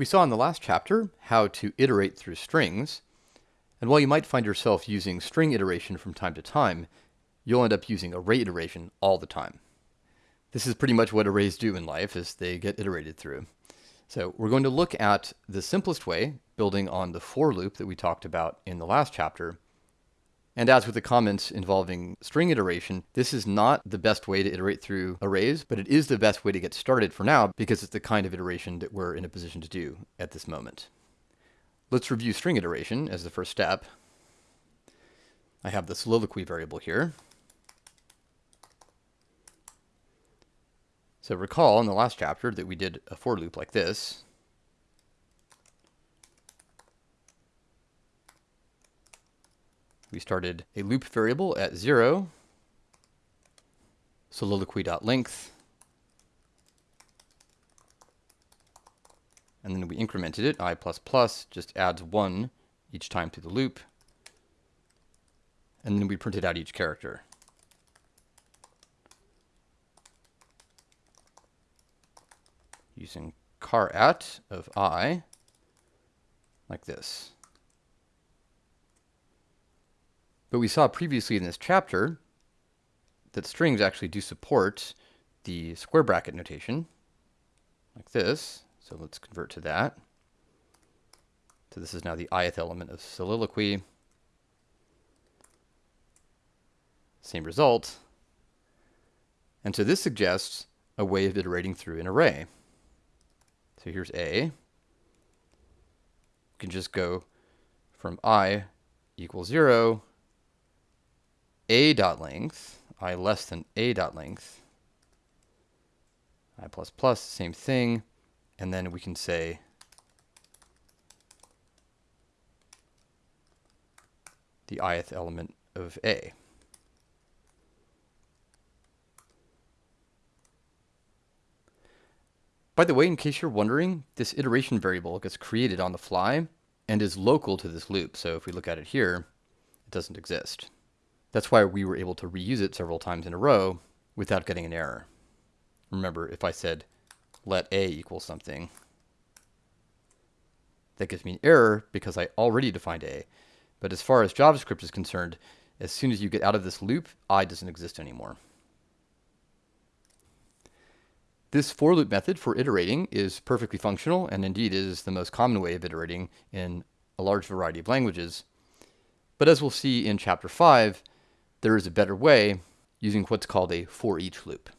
We saw in the last chapter how to iterate through strings, and while you might find yourself using string iteration from time to time, you'll end up using array iteration all the time. This is pretty much what arrays do in life as they get iterated through. So we're going to look at the simplest way, building on the for loop that we talked about in the last chapter. And as with the comments involving string iteration, this is not the best way to iterate through arrays, but it is the best way to get started for now because it's the kind of iteration that we're in a position to do at this moment. Let's review string iteration as the first step. I have the soliloquy variable here. So recall in the last chapter that we did a for loop like this. We started a loop variable at 0, soliloquy.length, and then we incremented it, i++, plus just adds 1 each time to the loop, and then we printed out each character. using char at of i, like this. But we saw previously in this chapter that strings actually do support the square bracket notation, like this. So let's convert to that. So this is now the ith element of soliloquy. Same result. And so this suggests a way of iterating through an array. So here's A. We can just go from i equals 0, a dot length, i less than a dot length, i plus plus, same thing, and then we can say the ith element of A. By the way, in case you're wondering, this iteration variable gets created on the fly and is local to this loop. So if we look at it here, it doesn't exist. That's why we were able to reuse it several times in a row without getting an error. Remember, if I said let a equal something, that gives me an error because I already defined a. But as far as JavaScript is concerned, as soon as you get out of this loop, i doesn't exist anymore. This for loop method for iterating is perfectly functional and indeed is the most common way of iterating in a large variety of languages. But as we'll see in chapter 5, there is a better way using what's called a for each loop.